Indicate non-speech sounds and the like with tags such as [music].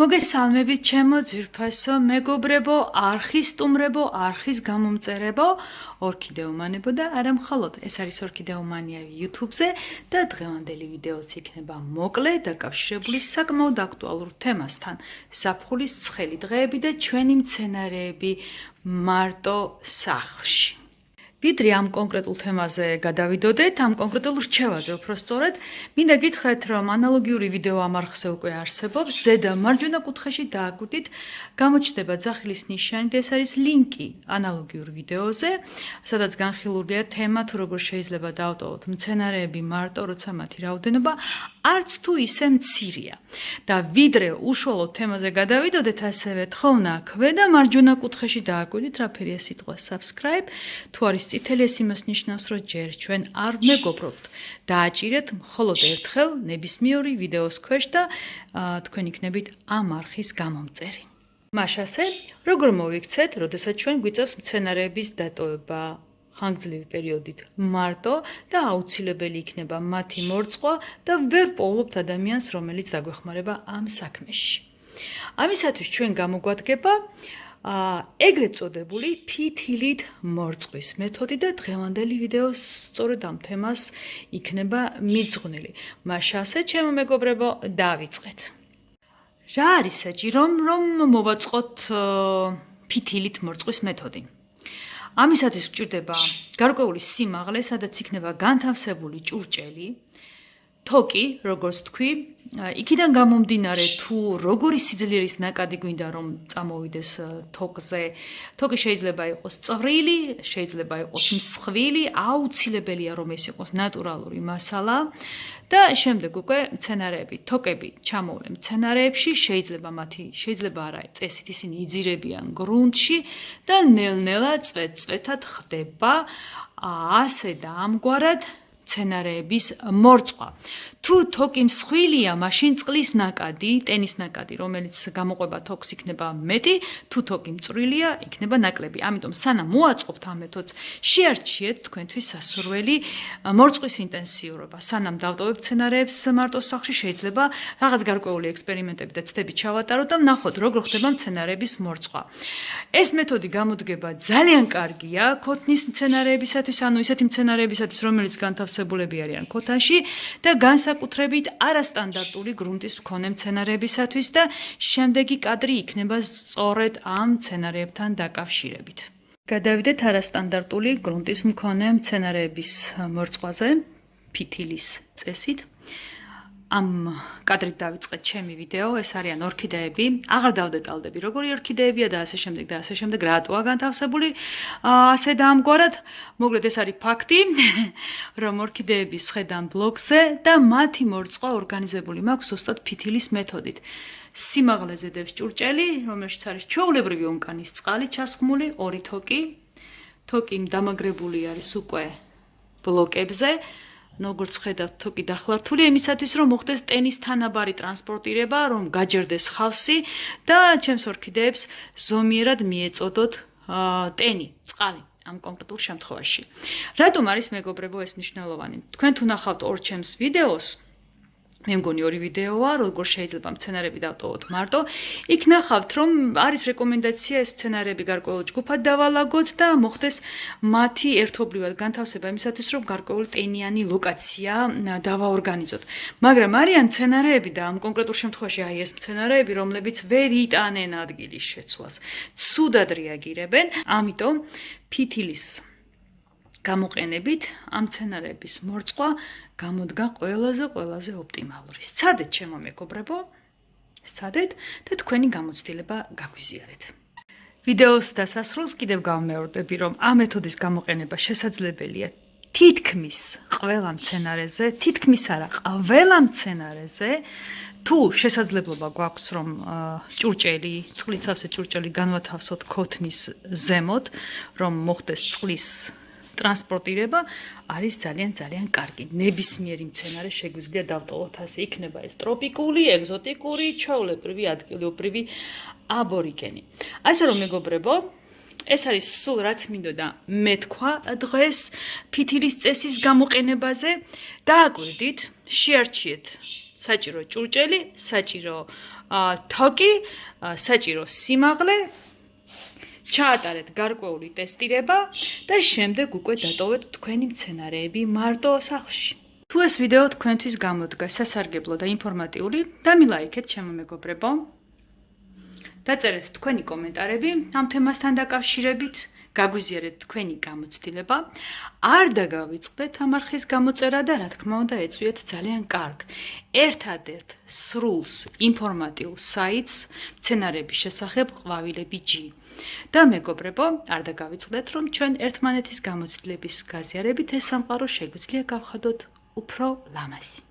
მოგესალმებით ჩემო ძვირფასო მეგობრებო, არხის სტუმრებო, არხის გამომწერებო, ორქიდეომანებო და არა მხოლოდ ეს არის ორქიდეომანია YouTube-ზე და დღევანდელი ვიდეოც იქნება მოკლე და კავშირებული საკმაოდ აქტუალურ თემასთან. საფხულის ცხელი დღეები და ჩვენი მცენარეები მარტო სახლში. ვიდრე ამ კონკრეტულ თემაზე გადავიდოდეთ, ამ კონკრეტულ რჩევაზე უფრო სწორად, მინდა გითხრათ, რომ ანალოგიური ვიდეო ამ არხზე უკვე არსებობს. ზედა მარჯვენა კუთხეში დააკვირდით, გამოჩნდება ძახილის ნიშანი და ეს არის ლინკი ანალოგიურ ვიდეოზე, სადაც განხილულია თემა, თუ როგორ შეიძლება დაავტოვოთ მცენარეები მარტო, როცა მათი რაოდენობა არც თუ ისე მცირეა. და ვიდრე უშუალო თემაზე გადავიდოდეთ, ასევე თხოვნა ქვედა მარჯვენა კუთხეში დააკვირდით, რა ფერია სიტყვა subscribe, თუ არის წითელი ეს იმას ნიშნავს, რომ ჯერ ჩვენ არ მეგობრობთ. დააჭირეთ მხოლოდ ერთხელ ნებისმიერი ვიდეოს ქვეშ და თქვენ იქნებით ამ არხის გამომწერი. მაშასე, როგორ მოვიქცეთ, როდესაც ჩვენ გვიწევს მცენარეების დატოვება ხანგრძლივი პერიოდით მარტო და აუცილებელი იქნება მათი მორწყვა და ვერ პოულობთ ადამიანს, რომელიც დაგვეხმარება ამ საქმეში. ამისათვის ჩვენ გამოგვადგება ეგრეთ წოდებული ფითილით მორწყვის მეთოდი და დღევანდელი ვიდეო სწორედ ამ თემას იქნება მიძღვნილი. მაშასე ჩემო მეგობრებო, დავიწყეთ. რა არის საჭირო რომ მოვაწყოთ ფითილით მორწყვის მეთოდი? ამისათვის გჭირდება გარკვეული სიმაღლე, სადაც იქნება განთავსებული ჭურჭელი, თოკი, როგორც თქვი, იქიდან გამომდინარე თუ როგორი სიძლიერის ნაკადი გვინდა რომ წამოვიდეს თოკზე, თოკი შეიძლება იყოს წვრილი, შეიძლება იყოს მსხვილი, აუცილებელია რომ ეს იყოს ნატურალური მასალა. და შემდეგ უკვე მცენარეები, თოკები ჩამოვლენ მცენარეებში, შეიძლება მათი შეიძლება არა წესით ისინი იძირებიან გრუნტში და ნელ-ნელა წვეთ-წვეთად ხდება. ასე და ამგვარად სცენარეების მორწყვა. თუ თოკი მსხვილია, მაშინ წყლის ნაკადი, ტენის ნაკადი, რომელიც გამოყვება თოქს იქნება მეტი, თუ თოკი მწვრილია, იქნება ნაკლები. ამიტომ სანამ მოაწყობთ ამ მეთოდს, შეარჩიეთ თქვენთვის სასურველი მორწყვის ინტენსიურობა. სანამ დავტოვებთ სცენარეებს მარტო სახში, შეიძლება რაღაც გარკვეული ექსპერიმენტები და ცდები ჩავატაროთ და ნახოთ, როგორ ხდება სცენარეების მორწყვა. ეს მეთოდი გამოდგება ძალიან კარგია ქოთნის სცენარეებისათვის, ანუ ისეთი სცენარეებისათვის, რომელიც განთავს მოხსებულები არიან ქოთანში და განსაკუთრებით არასტანდარტული გრუნტის მქონე მცენარეებისათვის და შემდეგი კადრი იქნება სწორედ ამ მცენარეებთან დაკავშირებით. გადავიდეთ არასტანდარტული გრუნტის მქონე მცენარეების მორწყვაზე ფითილის წესით. ამ კადრით დავიწყეთ ჩემი ვიდეო, ეს არიან ორქიდეები. აღარ დავდეტალდები, როგორი ორქიდეებია და ასე შემდეგ და ასე შემდეგ, რატოა განთავსებული. ასე და ამგვარად, მოკლედ ეს არის ფაქტი, [laughs] რომ ორქიდეები შედან ბლოკზე და მათი მორწყვა ორგანიზებული მაქვს უბრალოდ ფითილის მეთოდით. სიმაღლეზე დევს ჭურჭელი, რომელშიც არის ჩაოლებრივი ონკანის წყალი ჩასხმული, ორი თოკი. თოკი დამაგრებული არის უკვე ბლოკებზე. როგორც ხედავთ, თოკი დახლართული იმისათვის, რომ მოხდეს ტენის თანაბარი ტრანსპორტირება, რომ გაჯერდეს ხავსი და ჩემს ორქიდეებს ზომიერად მიეწოდოთ ტენი, წყალი ამ კონკრეტულ შემთხვევაში. რატომ არის მეგობრებო ეს მნიშვნელოვანი? თქვენ თუ ნახავთ ორ ჩემს ვიდეოს, მე მგონი ორი ვიდეოა, როგორ შეიძლება მცენარეები დავტოვოთ მარტო. იქ ნახავთ, რომ არის რეკომენდაცია ეს მცენარეები გარკვეულ ჯგუფად დავალაგოთ და მოხდეს მათი ერთობლივად განთავსება იმისათვის, რომ გარკვეული ტენიანი ლოკაცია დავაორგანიზოთ. მაგრამ არიან მცენარეები და ამ კონკრეტულ შემთხვევაში აი ეს მცენარეები, რომლებიც ვერ იტანენ ადგილის შეცვლას, ცუდად რეაგირებენ, ამიტომ ფითილის გამოყენებით ამ სცენარების მორწყვა გამოდგა ყველაზე ყველაზე ოპტიმალური. სცადეთ ჩემო მეგობრებო, სცადეთ და თქვენი გამოცდილება გაგვიზიარეთ. ვიდეოს დასასრულს კიდევ გავმეორდები, რომ ამ მეთოდის გამოყენება შესაძლებელია თითქმის ყველა სცენარეზე, თითქმის არა, ყველა სცენარეზე. თუ შესაძლებლობა გვაქვს რომ ჭურჭელი, წყლიცავსე ჭურჭელი განვათავსოთ ქოთნის ზემოთ, რომ მოხდეს წყლის ტრანსპორტირება არის ძალიან ძალიან კარგი. ნებისმიერი მცენარე შეგვიძლია დავტოვოთ ასე. იქნება ეს ტროპიკული, ეგზოტიკური, ჩაოლებრივი, ადგილობრივი აბორიგენი. ასე რომ მეგობრებო, ეს არის სულ რაც მინდოდა მე თქვა დღეს ფითილის წესის გამოყენებაზე. დააკვირდით, შეარჩიეთ საჭირო ჭურჭელი, საჭირო თოკი, საჭირო სიმაღლე, ჩაატარეთ გარკვეული ტესტირება და შემდეგ უკვე დატოვეთ თქვენი მცენარეები მარტო სახლში. თუ ეს ვიდეო თქვენთვის გამოდგა სასარგებლო და ინფორმატიული, დამილაიქეთ ჩემო მეგობრებო. დაწერეთ თქვენი კომენტარები ამ თემასთან დაკავშირებით. გაგვიზიარეთ თქვენი გამოცდილება. არ დაგავიწყდეთ ამ არხის გამოწერა და რა თქმა უნდა ეწვიეთ ძალიან კარგ. ერთადერთ სრულს ინფორმატიულ საიტს მცენარეების შესახებ ყვავილები G. და მეგობრებო, არ დაგავიწყდეთ რომ ჩვენ ერთმანეთის გამოცდილების გაზიარებით ეს სამყარო შეგვიძლია გავხადოთ უფრო ლამაზი.